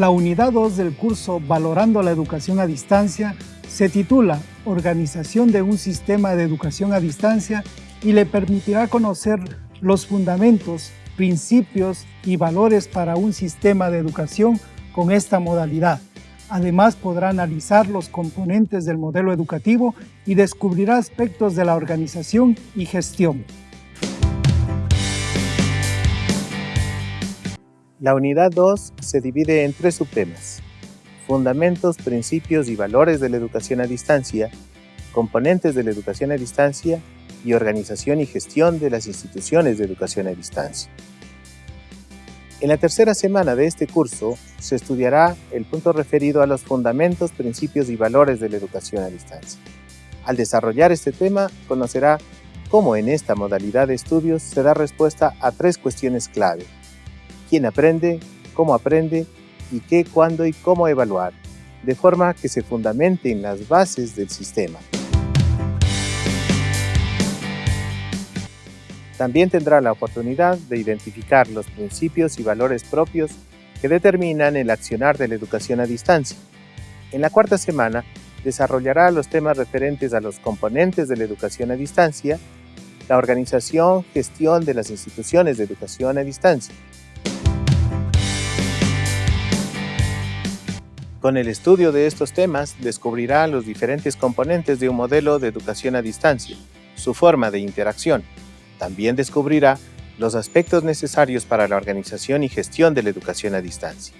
La unidad 2 del curso Valorando la educación a distancia se titula Organización de un sistema de educación a distancia y le permitirá conocer los fundamentos, principios y valores para un sistema de educación con esta modalidad. Además podrá analizar los componentes del modelo educativo y descubrirá aspectos de la organización y gestión. La unidad 2 se divide en tres subtemas. Fundamentos, principios y valores de la educación a distancia, componentes de la educación a distancia y organización y gestión de las instituciones de educación a distancia. En la tercera semana de este curso se estudiará el punto referido a los fundamentos, principios y valores de la educación a distancia. Al desarrollar este tema, conocerá cómo en esta modalidad de estudios se da respuesta a tres cuestiones clave quién aprende, cómo aprende y qué, cuándo y cómo evaluar, de forma que se fundamente en las bases del sistema. También tendrá la oportunidad de identificar los principios y valores propios que determinan el accionar de la educación a distancia. En la cuarta semana, desarrollará los temas referentes a los componentes de la educación a distancia, la organización, gestión de las instituciones de educación a distancia, Con el estudio de estos temas, descubrirá los diferentes componentes de un modelo de educación a distancia, su forma de interacción. También descubrirá los aspectos necesarios para la organización y gestión de la educación a distancia.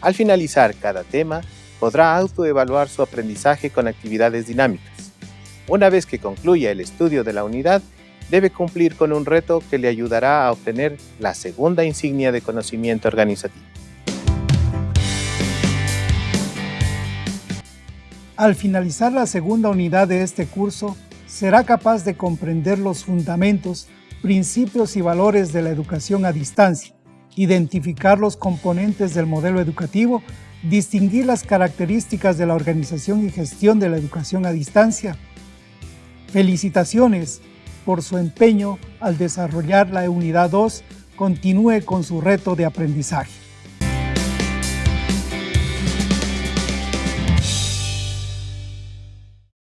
Al finalizar cada tema, podrá autoevaluar su aprendizaje con actividades dinámicas. Una vez que concluya el estudio de la unidad, debe cumplir con un reto que le ayudará a obtener la segunda insignia de conocimiento organizativo. Al finalizar la segunda unidad de este curso, será capaz de comprender los fundamentos, principios y valores de la educación a distancia, identificar los componentes del modelo educativo, distinguir las características de la organización y gestión de la educación a distancia. Felicitaciones por su empeño al desarrollar la unidad 2, continúe con su reto de aprendizaje.